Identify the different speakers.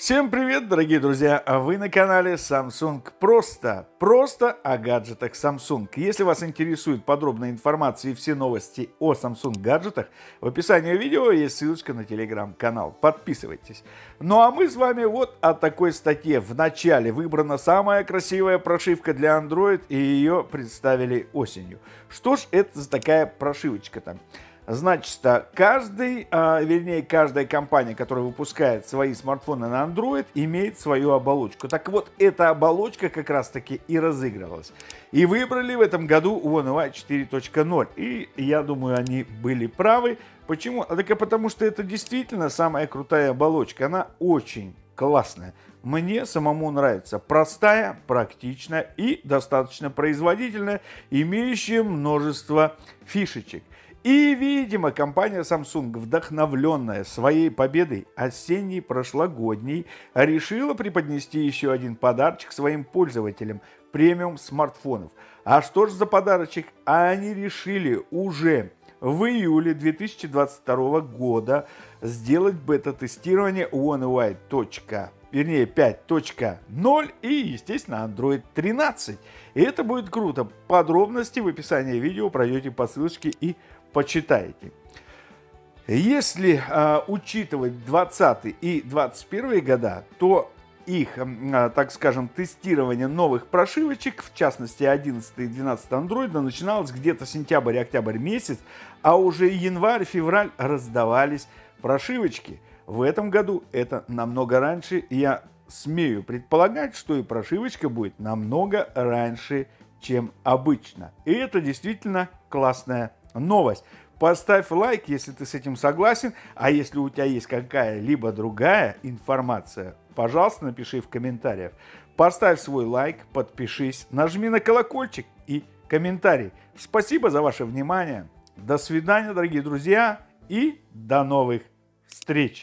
Speaker 1: Всем привет, дорогие друзья! А вы на канале Samsung Просто. Просто о гаджетах Samsung. Если вас интересует подробная информация и все новости о Samsung гаджетах, в описании видео есть ссылочка на телеграм-канал. Подписывайтесь. Ну а мы с вами вот о такой статье. В начале выбрана самая красивая прошивка для Android и ее представили осенью. Что ж это за такая прошивочка там? Значит, каждый, а, вернее, каждая компания, которая выпускает свои смартфоны на Android, имеет свою оболочку. Так вот, эта оболочка как раз-таки и разыгрывалась. И выбрали в этом году One UI 4.0. И я думаю, они были правы. Почему? А так потому, что это действительно самая крутая оболочка. Она очень классная. Мне самому нравится. Простая, практичная и достаточно производительная, имеющая множество фишечек. И, видимо, компания Samsung, вдохновленная своей победой осенней прошлогодней, решила преподнести еще один подарочек своим пользователям премиум смартфонов. А что же за подарочек? Они решили уже в июле 2022 года сделать бета-тестирование One UI. Вернее 5.0 и, естественно, Android 13. И это будет круто. Подробности в описании видео пройдете по ссылочке и почитаете. Если э, учитывать 20 и 21 года, то их, э, так скажем, тестирование новых прошивочек, в частности 11 и 12 андроида, начиналось где-то сентябрь-октябрь месяц, а уже январь-февраль раздавались прошивочки. В этом году это намного ранье, и я смею предполагать, что и прошивочка будет намного раньше, чем обычно. И это действительно классная новость. Поставь лайк, если ты с этим согласен, а если у тебя есть какая-либо другая информация, пожалуйста, напиши в комментариях. Поставь свой лайк, подпишись, нажми на колокольчик и комментарий. Спасибо за ваше внимание. До свидания, дорогие друзья, и до новых встреч!